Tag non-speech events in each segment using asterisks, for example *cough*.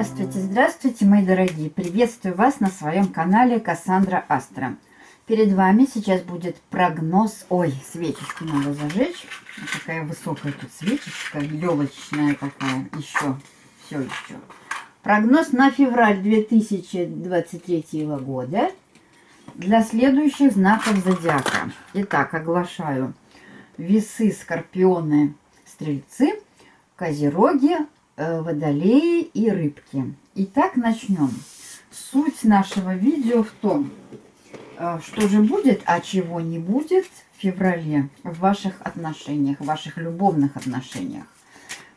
Здравствуйте, здравствуйте, мои дорогие! Приветствую вас на своем канале Кассандра Астра. Перед вами сейчас будет прогноз... Ой, свечечку надо зажечь. Вот такая высокая тут свечечка, елочная такая. Еще, все еще. Прогноз на февраль 2023 года для следующих знаков зодиака. Итак, оглашаю. Весы, скорпионы, стрельцы, козероги, водолеи и рыбки. Итак, начнем. Суть нашего видео в том, э, что же будет, а чего не будет в феврале в ваших отношениях, в ваших любовных отношениях.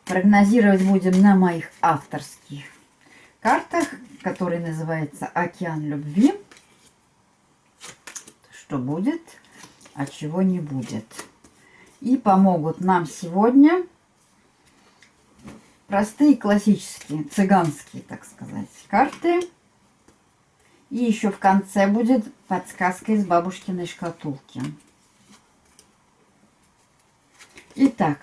Прогнозировать будем на моих авторских картах, которые называется «Океан любви». Что будет, а чего не будет. И помогут нам сегодня Простые классические, цыганские, так сказать, карты. И еще в конце будет подсказка из бабушкиной шкатулки. Итак,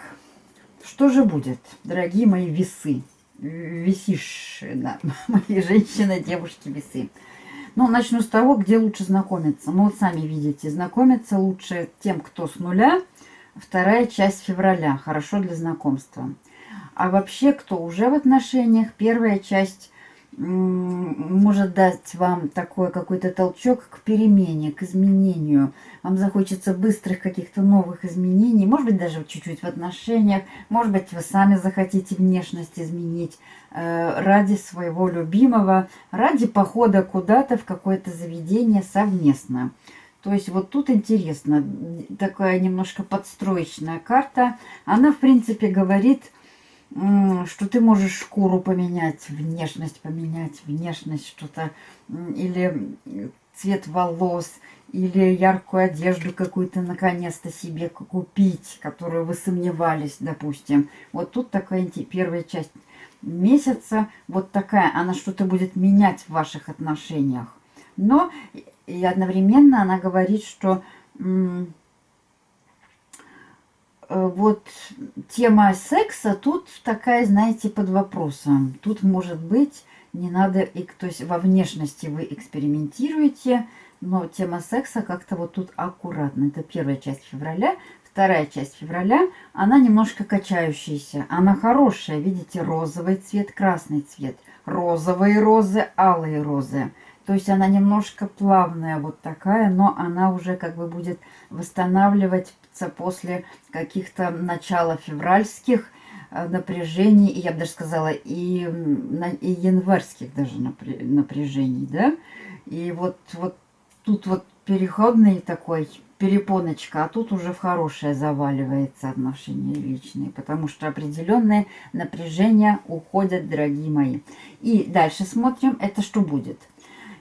что же будет, дорогие мои весы? Весишь, да, *laughs* мои женщины, девушки, весы. Ну, начну с того, где лучше знакомиться. Ну, вот сами видите, знакомиться лучше тем, кто с нуля. Вторая часть февраля, хорошо для знакомства. А вообще, кто уже в отношениях, первая часть может дать вам такой какой-то толчок к перемене, к изменению. Вам захочется быстрых каких-то новых изменений, может быть, даже чуть-чуть в отношениях, может быть, вы сами захотите внешность изменить э, ради своего любимого, ради похода куда-то в какое-то заведение совместно. То есть вот тут интересно, такая немножко подстроечная карта. Она, в принципе, говорит что ты можешь шкуру поменять, внешность поменять, внешность что-то, или цвет волос, или яркую одежду какую-то наконец-то себе купить, которую вы сомневались, допустим. Вот тут такая первая часть месяца, вот такая, она что-то будет менять в ваших отношениях. Но и одновременно она говорит, что вот тема секса тут такая, знаете, под вопросом. Тут может быть, не надо, то есть во внешности вы экспериментируете, но тема секса как-то вот тут аккуратно. Это первая часть февраля. Вторая часть февраля, она немножко качающаяся. Она хорошая, видите, розовый цвет, красный цвет. Розовые розы, алые розы. То есть она немножко плавная вот такая, но она уже как бы будет восстанавливать после каких-то начала февральских э, напряжений, я бы даже сказала, и, и январских даже напряжений, да. И вот, вот тут вот переходный такой перепоночка, а тут уже в хорошее заваливается отношения личные, потому что определенные напряжения уходят, дорогие мои. И дальше смотрим, это что будет.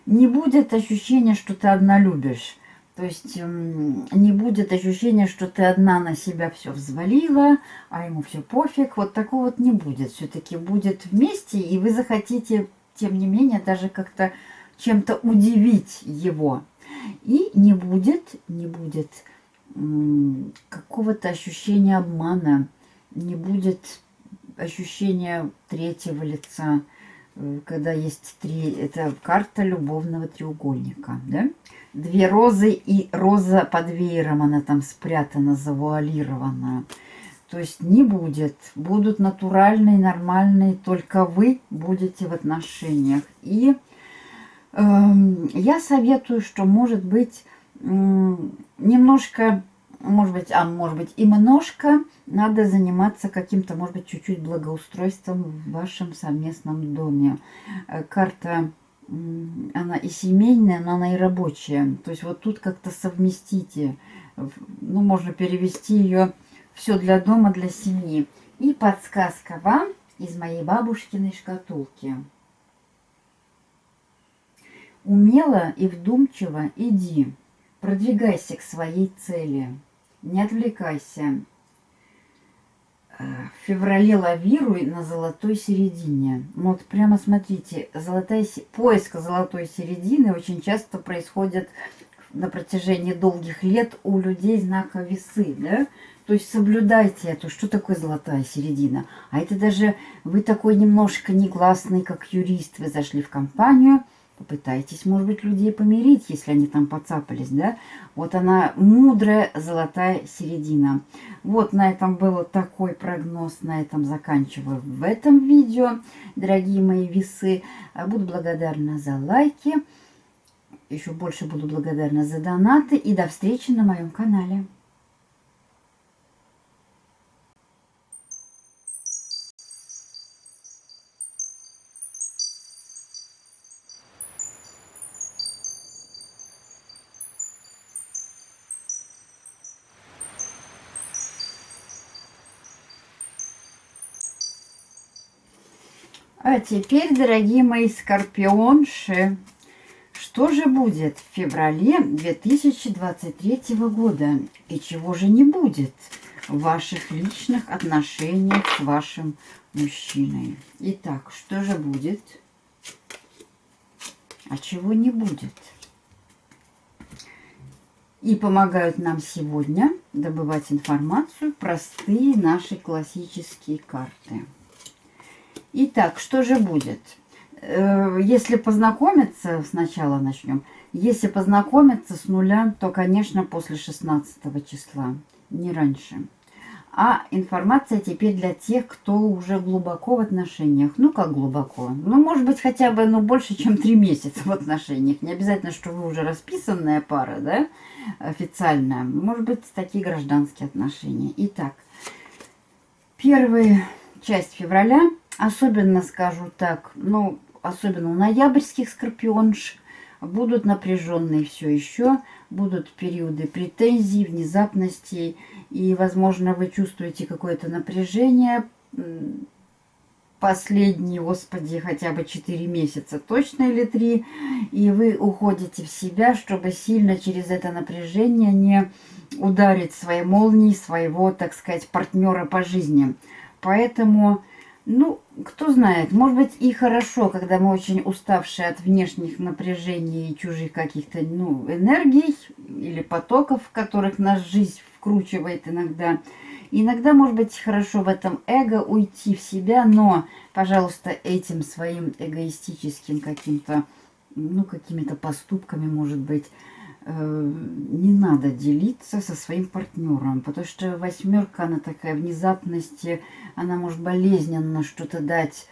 Не будет ощущения, что ты одна любишь. То есть эм, не будет ощущения, что ты одна на себя все взвалила, а ему все пофиг. Вот такого вот не будет. Все-таки будет вместе, и вы захотите, тем не менее, даже как-то чем-то удивить его. И не будет, не будет какого-то ощущения обмана, не будет ощущения третьего лица, когда есть три, это карта любовного треугольника, да? Две розы и роза под веером, она там спрятана, завуалирована. То есть не будет. Будут натуральные, нормальные, только вы будете в отношениях. И э, я советую, что может быть э, немножко, может быть, а может быть и немножко надо заниматься каким-то, может быть, чуть-чуть благоустройством в вашем совместном доме. Э, карта она и семейная, но она и рабочая. То есть вот тут как-то совместите. Ну, можно перевести ее все для дома, для семьи. И подсказка вам из моей бабушкиной шкатулки. Умело и вдумчиво иди, продвигайся к своей цели. Не отвлекайся, в феврале лавируй на золотой середине. Ну, вот прямо смотрите, золотая, поиск золотой середины очень часто происходит на протяжении долгих лет у людей знака весы, да? То есть соблюдайте это. Что такое золотая середина? А это даже вы такой немножко негласный, как юрист. Вы зашли в компанию, попытайтесь, может быть, людей помирить, если они там поцапались, да? Вот она мудрая золотая середина. Вот на этом был такой прогноз, на этом заканчиваю в этом видео, дорогие мои весы. Буду благодарна за лайки, еще больше буду благодарна за донаты и до встречи на моем канале. А теперь, дорогие мои скорпионши, что же будет в феврале 2023 года и чего же не будет в ваших личных отношениях с вашим мужчиной? Итак, что же будет, а чего не будет? И помогают нам сегодня добывать информацию простые наши классические карты. Итак, что же будет? Э, если познакомиться, сначала начнем. Если познакомиться с нуля, то, конечно, после 16 числа, не раньше. А информация теперь для тех, кто уже глубоко в отношениях. Ну, как глубоко? Ну, может быть, хотя бы ну, больше, чем три месяца в отношениях. Не обязательно, что вы уже расписанная пара, да, официальная. Может быть, такие гражданские отношения. Итак, первая часть февраля Особенно, скажу так, ну, особенно у ноябрьских скорпионш, будут напряженные все еще, будут периоды претензий, внезапностей, и, возможно, вы чувствуете какое-то напряжение, последние, господи, хотя бы 4 месяца точно или 3, и вы уходите в себя, чтобы сильно через это напряжение не ударить своей молнией своего, так сказать, партнера по жизни. Поэтому ну, кто знает, может быть и хорошо, когда мы очень уставшие от внешних напряжений и чужих каких-то ну, энергий или потоков, в которых нас жизнь вкручивает иногда. Иногда, может быть, хорошо в этом эго уйти в себя, но, пожалуйста, этим своим эгоистическим каким-то, ну, какими-то поступками, может быть, не надо делиться со своим партнером, потому что восьмерка, она такая внезапности, она может болезненно что-то дать,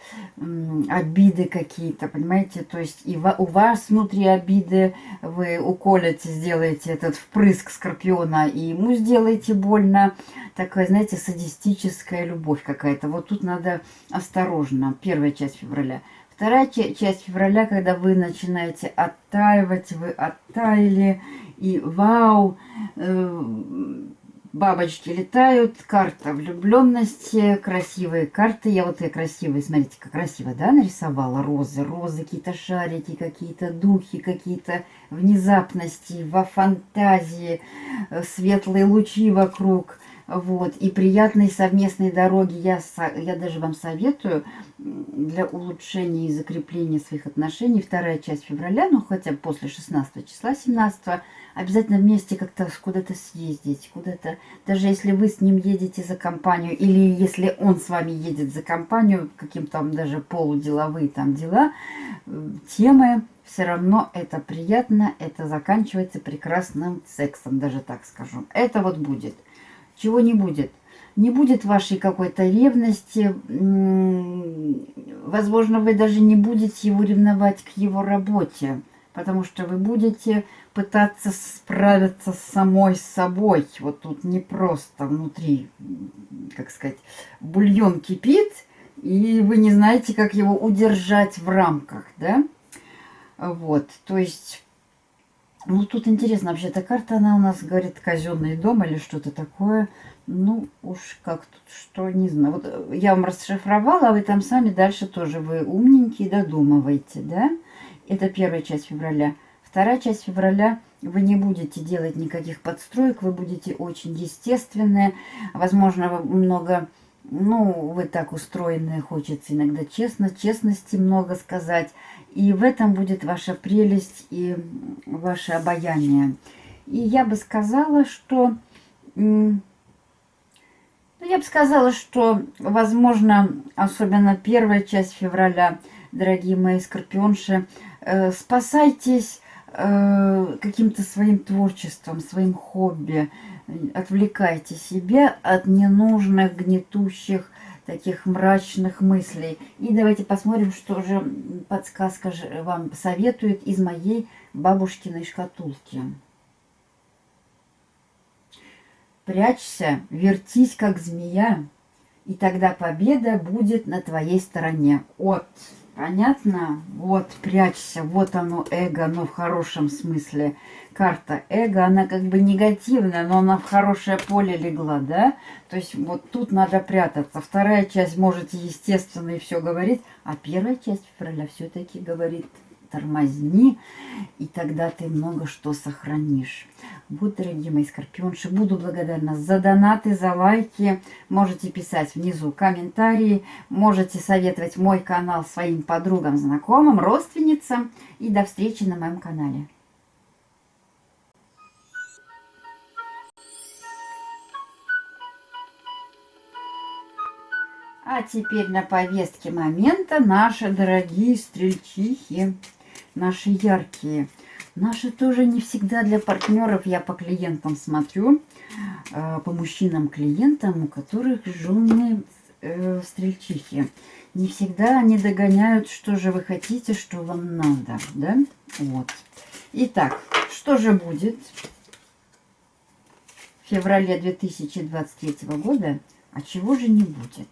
обиды какие-то, понимаете, то есть и у вас внутри обиды, вы уколите, сделаете этот впрыск скорпиона, и ему сделаете больно, такая, знаете, садистическая любовь какая-то, вот тут надо осторожно, первая часть февраля. Вторая часть февраля, когда вы начинаете оттаивать, вы оттаяли, и вау, э, бабочки летают, карта влюбленности, красивые карты. Я вот и красивые, смотрите, как красиво, да, нарисовала розы, розы, какие-то шарики, какие-то духи, какие-то внезапности, во фантазии, э, светлые лучи вокруг – вот, и приятной совместной дороги я, я даже вам советую для улучшения и закрепления своих отношений. Вторая часть февраля, ну хотя после 16 числа, 17 обязательно вместе как-то куда-то съездить, куда-то, даже если вы с ним едете за компанию, или если он с вами едет за компанию, каким-то там даже полуделовые там дела, э, темы, все равно это приятно, это заканчивается прекрасным сексом, даже так скажу. Это вот будет чего не будет. Не будет вашей какой-то ревности. Возможно, вы даже не будете его ревновать к его работе, потому что вы будете пытаться справиться с самой собой. Вот тут не просто внутри, как сказать, бульон кипит, и вы не знаете, как его удержать в рамках, да? Вот, то есть ну, тут интересно, вообще эта карта, она у нас говорит казенный дом или что-то такое. Ну, уж как тут, что, не знаю. Вот э, я вам расшифровала, а вы там сами дальше тоже, вы умненькие, додумываете, да? Это первая часть февраля. Вторая часть февраля вы не будете делать никаких подстроек, вы будете очень естественные. Возможно, много, ну, вы так устроены, хочется иногда честно, честности много сказать. И в этом будет ваша прелесть и ваше обаяние. И я бы сказала, что Ну, я бы сказала, что, возможно, особенно первая часть февраля, дорогие мои скорпионши, э, спасайтесь э, каким-то своим творчеством, своим хобби, отвлекайте себя от ненужных, гнетущих, таких мрачных мыслей. И давайте посмотрим, что же подсказка вам советует из моей бабушкиной шкатулки. Прячься, вертись, как змея, и тогда победа будет на твоей стороне. Вот, понятно? Вот, прячься, вот оно, эго, но в хорошем смысле. Карта эго, она как бы негативная, но она в хорошее поле легла, да? То есть вот тут надо прятаться. Вторая часть можете, естественно, и все говорить, а первая часть февраля все-таки говорит тормозни, и тогда ты много что сохранишь. Вот, дорогие мои скорпионши, буду благодарна за донаты, за лайки. Можете писать внизу комментарии, можете советовать мой канал своим подругам, знакомым, родственницам. И до встречи на моем канале. А теперь на повестке момента наши дорогие стрельчихи наши яркие. Наши тоже не всегда для партнеров. Я по клиентам смотрю, э, по мужчинам-клиентам, у которых жены э, стрельчихи. Не всегда они догоняют, что же вы хотите, что вам надо. Да? Вот. Итак, что же будет в феврале 2023 года, а чего же не будет?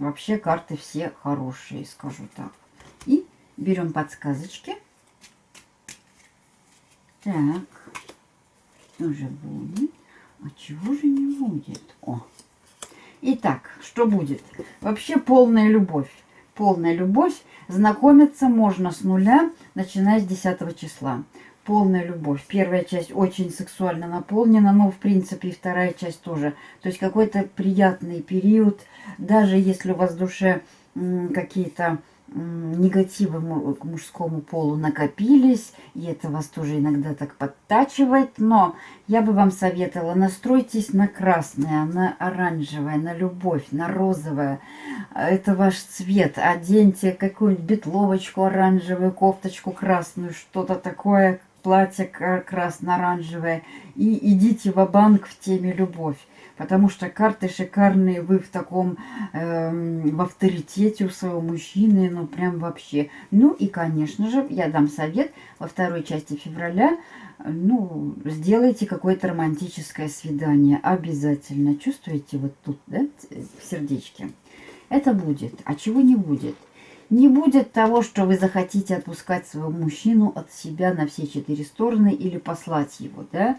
Вообще карты все хорошие, скажу так. И берем подсказочки. Так, что же будет? А чего же не будет? О! Итак, что будет? Вообще полная любовь. Полная любовь. Знакомиться можно с нуля, начиная с 10 числа. Полная любовь. Первая часть очень сексуально наполнена, но в принципе и вторая часть тоже. То есть какой-то приятный период, даже если у вас в душе какие-то негативы к мужскому полу накопились, и это вас тоже иногда так подтачивает, но я бы вам советовала, настройтесь на красное, на оранжевое, на любовь, на розовое. Это ваш цвет. Оденьте какую-нибудь бетловочку оранжевую, кофточку красную, что-то такое, платье красно-оранжевое, и идите в банк в теме любовь потому что карты шикарные, вы в таком, э, в авторитете у своего мужчины, ну прям вообще. Ну и, конечно же, я дам совет во второй части февраля, ну, сделайте какое-то романтическое свидание, обязательно. Чувствуете вот тут, да, в сердечке? Это будет, а чего не будет? Не будет того, что вы захотите отпускать своего мужчину от себя на все четыре стороны или послать его, да.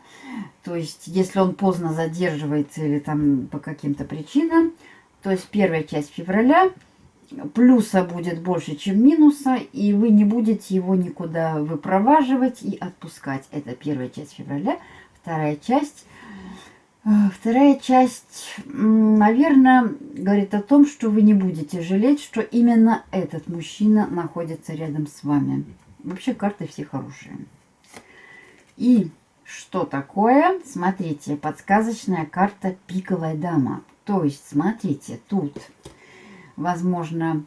То есть, если он поздно задерживается или там по каким-то причинам, то есть первая часть февраля плюса будет больше, чем минуса, и вы не будете его никуда выпроваживать и отпускать. Это первая часть февраля. Вторая часть вторая часть, наверное, говорит о том, что вы не будете жалеть, что именно этот мужчина находится рядом с вами. Вообще карты все хорошие. И что такое? Смотрите, подсказочная карта «Пиковая дама». То есть, смотрите, тут, возможно,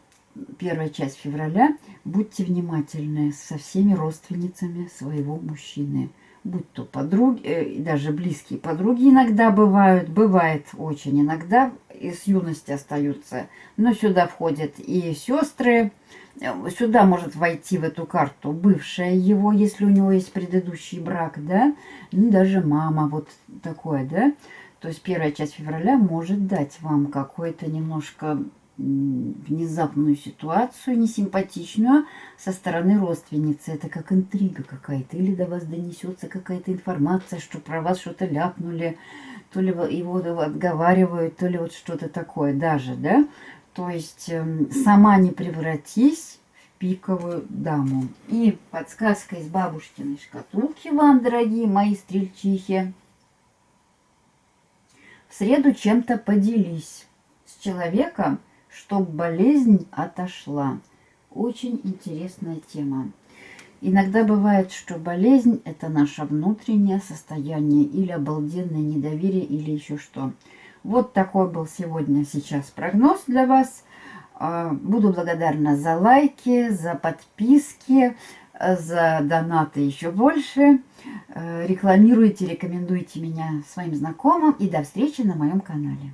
первая часть февраля. Будьте внимательны со всеми родственницами своего мужчины будь то подруги, э, даже близкие подруги иногда бывают, бывает очень иногда, из юности остаются. Но сюда входят и сестры, сюда может войти в эту карту бывшая его, если у него есть предыдущий брак, да, ну, даже мама, вот такое, да. То есть первая часть февраля может дать вам какой-то немножко внезапную ситуацию, несимпатичную, со стороны родственницы. Это как интрига какая-то. Или до вас донесется какая-то информация, что про вас что-то ляпнули, то ли его отговаривают, то ли вот что-то такое даже, да? То есть эм, сама не превратись в пиковую даму. И подсказка из бабушкиной шкатулки вам, дорогие мои стрельчихи. В среду чем-то поделись с человеком, чтобы болезнь отошла. Очень интересная тема. Иногда бывает, что болезнь – это наше внутреннее состояние или обалденное недоверие, или еще что. Вот такой был сегодня сейчас прогноз для вас. А, буду благодарна за лайки, за подписки, за донаты еще больше. Э, рекламируйте, рекомендуйте меня своим знакомым. И до встречи на моем канале.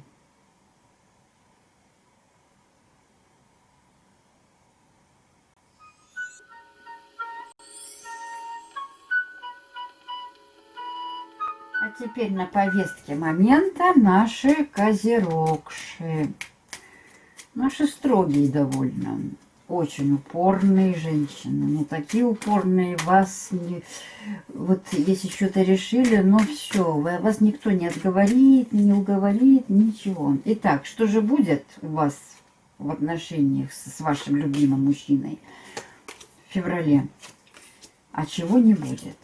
Теперь на повестке момента наши козерогши. Наши строгие довольно. Очень упорные женщины. Ну, такие упорные вас не... Вот если что-то решили, ну все, вас никто не отговорит, не уговорит, ничего. Итак, что же будет у вас в отношениях с вашим любимым мужчиной в феврале? А чего не будет?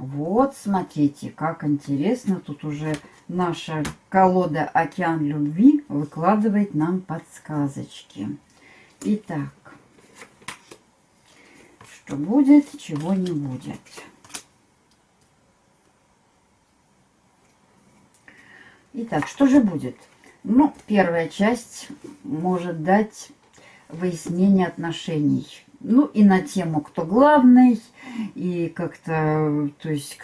Вот, смотрите, как интересно. Тут уже наша колода «Океан любви» выкладывает нам подсказочки. Итак, что будет, чего не будет. Итак, что же будет? Ну, первая часть может дать выяснение отношений ну и на тему, кто главный, и как-то, то есть,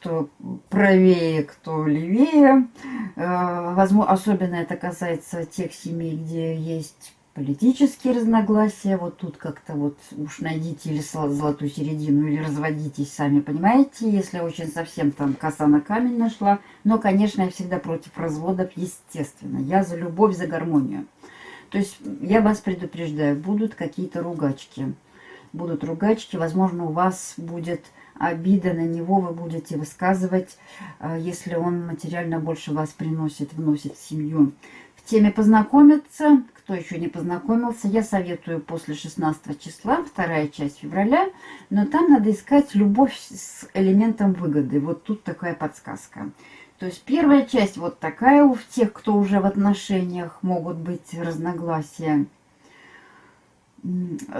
кто правее, кто левее. Э, возможно, особенно это касается тех семей, где есть политические разногласия. Вот тут как-то вот уж найдите или золотую середину, или разводитесь, сами понимаете, если очень совсем там коса на камень нашла. Но, конечно, я всегда против разводов, естественно. Я за любовь, за гармонию. То есть я вас предупреждаю, будут какие-то ругачки. Будут ругачки, возможно, у вас будет обида на него, вы будете высказывать, э, если он материально больше вас приносит, вносит в семью. В теме познакомиться, кто еще не познакомился, я советую после 16 числа, вторая часть февраля, но там надо искать любовь с элементом выгоды. Вот тут такая подсказка. То есть первая часть вот такая у тех, кто уже в отношениях, могут быть разногласия.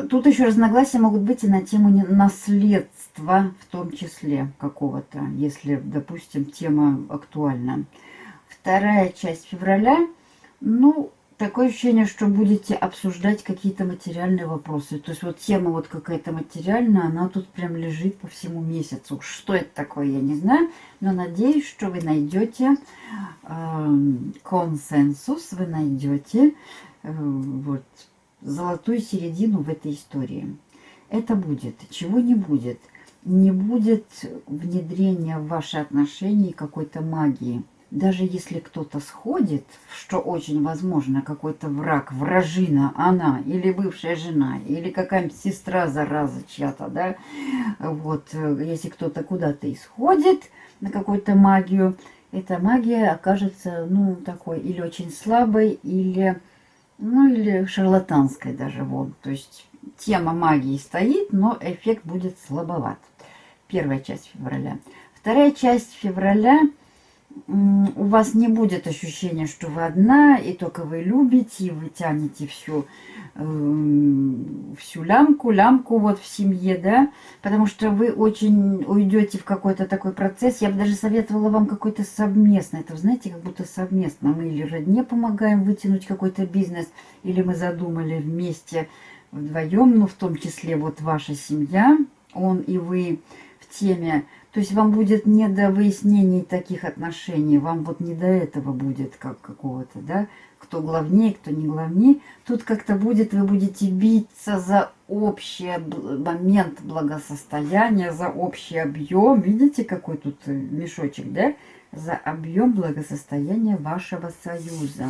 Тут еще разногласия могут быть и на тему наследства, в том числе какого-то, если, допустим, тема актуальна. Вторая часть февраля, ну, такое ощущение, что будете обсуждать какие-то материальные вопросы. То есть вот тема вот какая-то материальная, она тут прям лежит по всему месяцу. Что это такое, я не знаю, но надеюсь, что вы найдете э, консенсус, вы найдете э, вот, золотую середину в этой истории. Это будет. Чего не будет? Не будет внедрения в ваши отношения какой-то магии даже если кто-то сходит, что очень возможно, какой-то враг, вражина, она, или бывшая жена, или какая-нибудь сестра, зараза чья-то, да, вот, если кто-то куда-то исходит на какую-то магию, эта магия окажется, ну, такой, или очень слабой, или, ну, или шарлатанской даже, вот, то есть тема магии стоит, но эффект будет слабоват. Первая часть февраля. Вторая часть февраля – у вас не будет ощущения, что вы одна, и только вы любите, и вы тянете всю, э, всю лямку, лямку вот в семье, да, потому что вы очень уйдете в какой-то такой процесс. Я бы даже советовала вам какой-то совместный, это, знаете, как будто совместно. Мы или родне помогаем вытянуть какой-то бизнес, или мы задумали вместе вдвоем, ну, в том числе вот ваша семья, он и вы в теме то есть вам будет не до выяснений таких отношений, вам вот не до этого будет, как какого-то, да, кто главнее, кто не главнее. Тут как-то будет, вы будете биться за общий момент благосостояния, за общий объем. Видите, какой тут э, мешочек, да? За объем благосостояния вашего союза.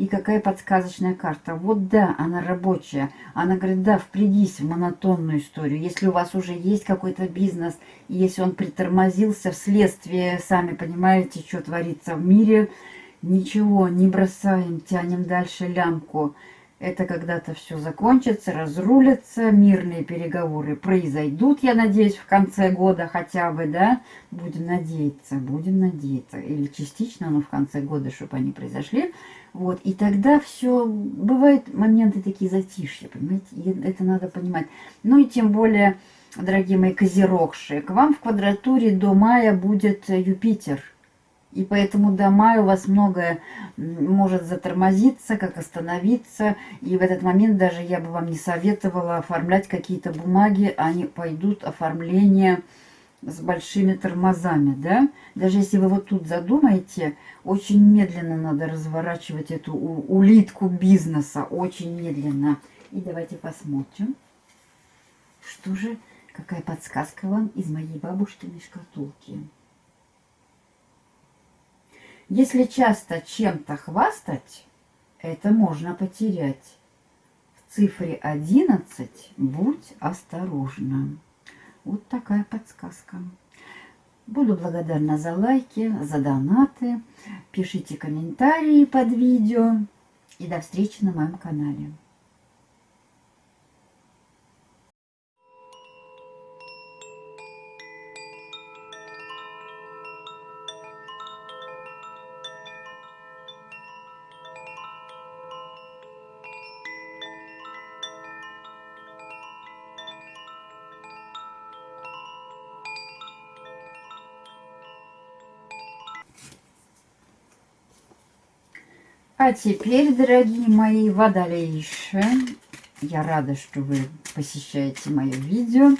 И какая подсказочная карта. Вот да, она рабочая. Она говорит, да, впрягись в монотонную историю. Если у вас уже есть какой-то бизнес, и если он притормозился вследствие, сами понимаете, что творится в мире, ничего, не бросаем, тянем дальше лямку. Это когда-то все закончится, разрулится, мирные переговоры произойдут, я надеюсь, в конце года хотя бы, да? Будем надеяться, будем надеяться. Или частично, но в конце года, чтобы они произошли. Вот, и тогда все, бывают моменты такие затишья, понимаете, и это надо понимать. Ну и тем более, дорогие мои козерогши, к вам в квадратуре до мая будет Юпитер. И поэтому до мая у вас многое может затормозиться, как остановиться. И в этот момент даже я бы вам не советовала оформлять какие-то бумаги. Они пойдут оформление с большими тормозами, да? Даже если вы вот тут задумаете, очень медленно надо разворачивать эту улитку бизнеса, очень медленно. И давайте посмотрим, что же, какая подсказка вам из моей бабушкиной шкатулки. Если часто чем-то хвастать, это можно потерять. В цифре 11 будь осторожна. Вот такая подсказка. Буду благодарна за лайки, за донаты. Пишите комментарии под видео. И до встречи на моем канале. А теперь, дорогие мои водолейши, я рада, что вы посещаете мое видео.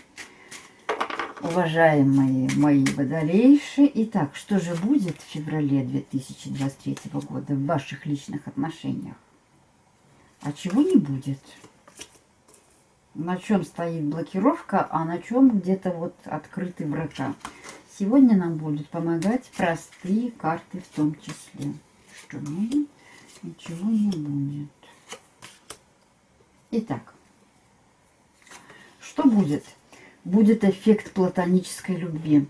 Уважаемые мои водолейши, итак, что же будет в феврале 2023 года в ваших личных отношениях? А чего не будет? На чем стоит блокировка, а на чем где-то вот открыты врата? Сегодня нам будут помогать простые карты в том числе. Что мы ничего не будет. Итак, что будет? Будет эффект платонической любви.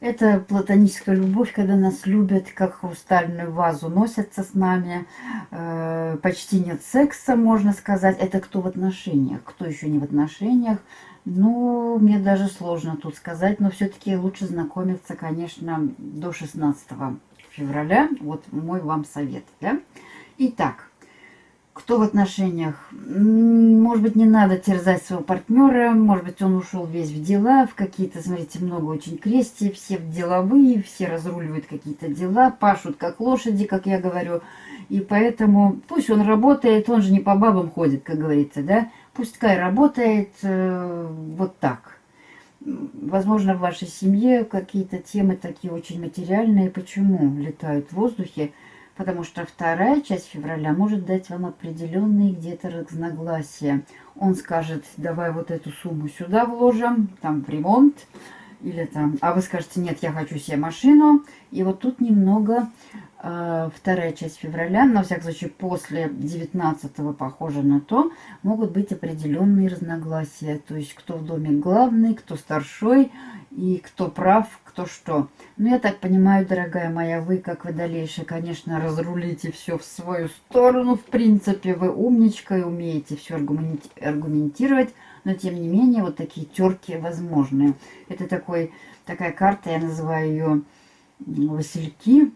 Это платоническая любовь, когда нас любят, как хрустальную вазу, носятся с нами. Э, почти нет секса, можно сказать. Это кто в отношениях, кто еще не в отношениях. Ну, мне даже сложно тут сказать, но все-таки лучше знакомиться, конечно, до 16 февраля. Вот мой вам совет, да? Итак, кто в отношениях? Может быть, не надо терзать своего партнера, может быть, он ушел весь в дела, в какие-то, смотрите, много очень крести, все деловые, все разруливают какие-то дела, пашут как лошади, как я говорю. И поэтому пусть он работает, он же не по бабам ходит, как говорится, да? Пускай работает э, вот так. Возможно, в вашей семье какие-то темы такие очень материальные. Почему летают в воздухе? Потому что вторая часть февраля может дать вам определенные где-то разногласия. Он скажет, давай вот эту сумму сюда вложим, там в ремонт, или там, а вы скажете, нет, я хочу себе машину. И вот тут немного э, вторая часть февраля, на всякий случай после 19 похоже на то, могут быть определенные разногласия. То есть кто в доме главный, кто старшой и кто прав, кто что. Ну, я так понимаю, дорогая моя, вы, как водолейша, конечно, разрулите все в свою сторону. В принципе, вы умничка и умеете все аргументировать, но, тем не менее, вот такие терки возможны. Это такой, такая карта, я называю ее Васильки.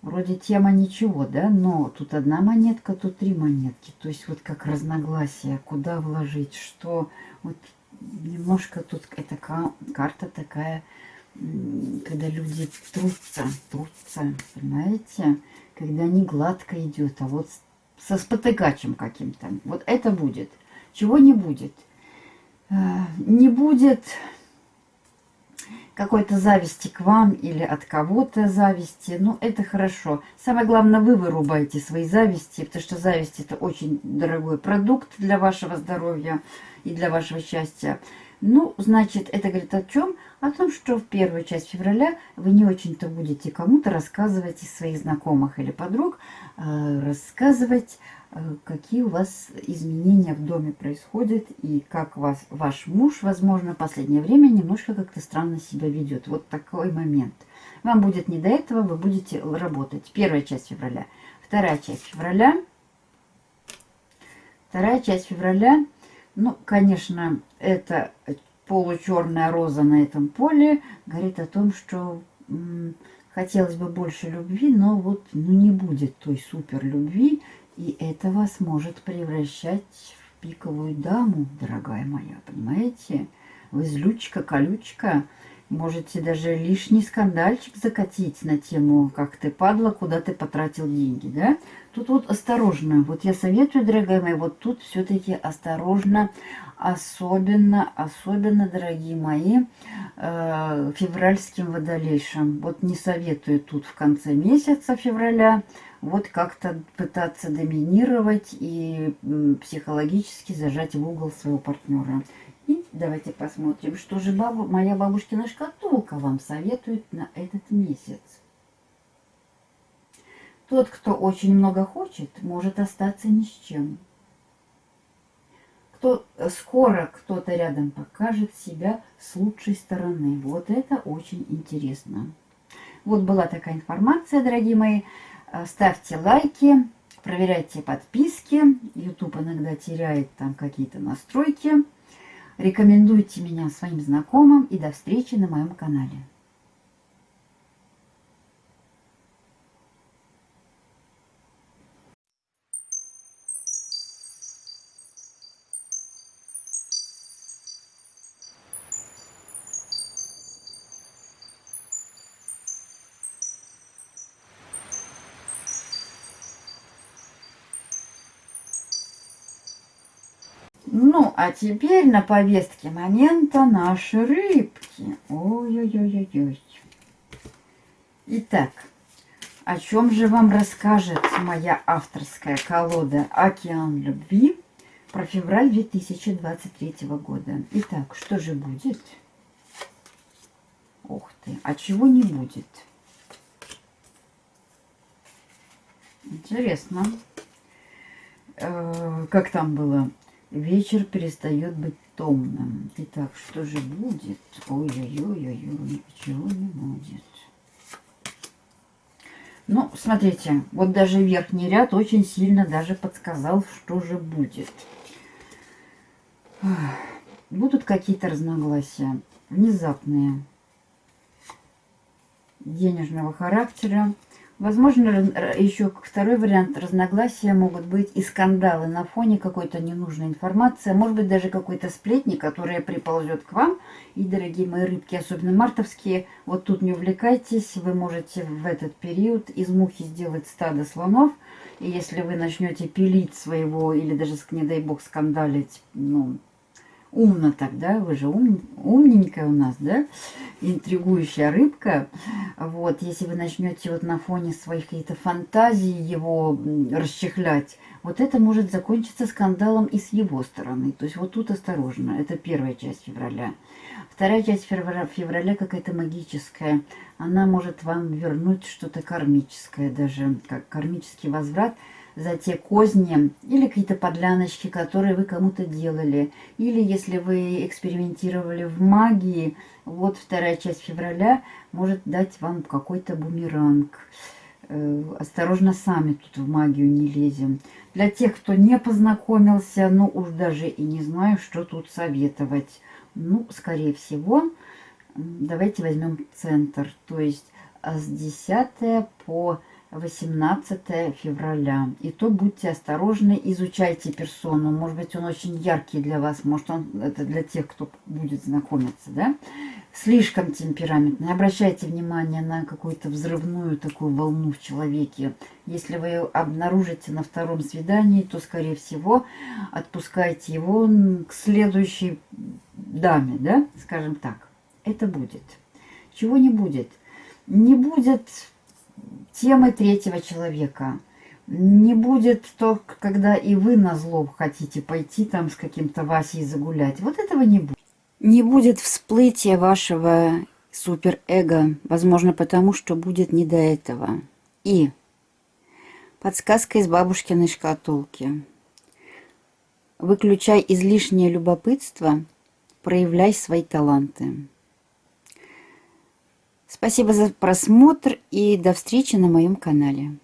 Вроде тема ничего, да, но тут одна монетка, тут три монетки. То есть вот как разногласия, куда вложить, что... Вот немножко тут эта карта такая когда люди трутся, трутся, понимаете? Когда не гладко идет, а вот со спотыкачем каким-то. Вот это будет. Чего не будет? Э, не будет какой-то зависти к вам или от кого-то зависти. Ну, это хорошо. Самое главное, вы вырубаете свои зависти, потому что зависть – это очень дорогой продукт для вашего здоровья и для вашего счастья. Ну, значит, это говорит о чем? О том, что в первую часть февраля вы не очень-то будете кому-то рассказывать из своих знакомых или подруг, э, рассказывать, э, какие у вас изменения в доме происходят и как вас, ваш муж, возможно, в последнее время немножко как-то странно себя ведет. Вот такой момент. Вам будет не до этого, вы будете работать. Первая часть февраля. Вторая часть февраля. Вторая часть февраля ну, конечно, это получерная роза на этом поле говорит о том, что хотелось бы больше любви, но вот ну, не будет той супер любви, и это вас может превращать в пиковую даму, дорогая моя, понимаете? Вы злючка, колючка, Можете даже лишний скандальчик закатить на тему, как ты падла, куда ты потратил деньги, да? Тут вот осторожно. Вот я советую, дорогая моя, вот тут все-таки осторожно. Особенно, особенно, дорогие мои, э, февральским водолейшим. Вот не советую тут в конце месяца февраля вот как-то пытаться доминировать и психологически зажать в угол своего партнера. И давайте посмотрим, что же бабу, моя бабушкина шкатулка вам советует на этот месяц. Тот, кто очень много хочет, может остаться ни с чем. Кто, скоро кто-то рядом покажет себя с лучшей стороны. Вот это очень интересно. Вот была такая информация, дорогие мои. Э, ставьте лайки, проверяйте подписки. YouTube иногда теряет там какие-то настройки. Рекомендуйте меня своим знакомым и до встречи на моем канале. Ну, а теперь на повестке момента наши рыбки. Ой-ой-ой-ой-ой. Итак, о чем же вам расскажет моя авторская колода «Океан любви» про февраль 2023 года? Итак, что же будет? Ух ты, а чего не будет? Интересно. Э, как там было? Вечер перестает быть томным. Итак, что же будет? Ой-ой-ой-ой, чего не будет. Ну, смотрите, вот даже верхний ряд очень сильно даже подсказал, что же будет. Будут какие-то разногласия, внезапные, денежного характера. Возможно, еще второй вариант разногласия могут быть и скандалы на фоне какой-то ненужной информации, а может быть даже какой-то сплетни, которая приползет к вам. И, дорогие мои рыбки, особенно мартовские, вот тут не увлекайтесь, вы можете в этот период из мухи сделать стадо слонов. И если вы начнете пилить своего или даже, не дай бог, скандалить, ну, умно так, да, вы же ум, умненькая у нас, да, интригующая рыбка. Вот, если вы начнете вот на фоне своих каких-то фантазий его расчехлять, вот это может закончиться скандалом и с его стороны. То есть вот тут осторожно, это первая часть февраля. Вторая часть февраля, февраля какая-то магическая. Она может вам вернуть что-то кармическое даже, как кармический возврат – за те козни или какие-то подляночки, которые вы кому-то делали. Или если вы экспериментировали в магии, вот вторая часть февраля может дать вам какой-то бумеранг. Э, осторожно сами тут в магию не лезем. Для тех, кто не познакомился, ну уж даже и не знаю, что тут советовать. Ну, скорее всего, давайте возьмем центр. То есть с 10 по 18 февраля. И то будьте осторожны, изучайте персону. Может быть, он очень яркий для вас, может, он это для тех, кто будет знакомиться, да? Слишком темпераментный. Обращайте внимание на какую-то взрывную такую волну в человеке. Если вы обнаружите на втором свидании, то, скорее всего, отпускайте его к следующей даме, да, скажем так. Это будет. Чего не будет? Не будет темы третьего человека. Не будет то, когда и вы на зло хотите пойти там с каким-то Васей загулять. Вот этого не будет. Не будет всплытия вашего суперэго. Возможно, потому что будет не до этого. И подсказка из бабушкиной шкатулки. Выключай излишнее любопытство, проявляй свои таланты. Спасибо за просмотр и до встречи на моем канале.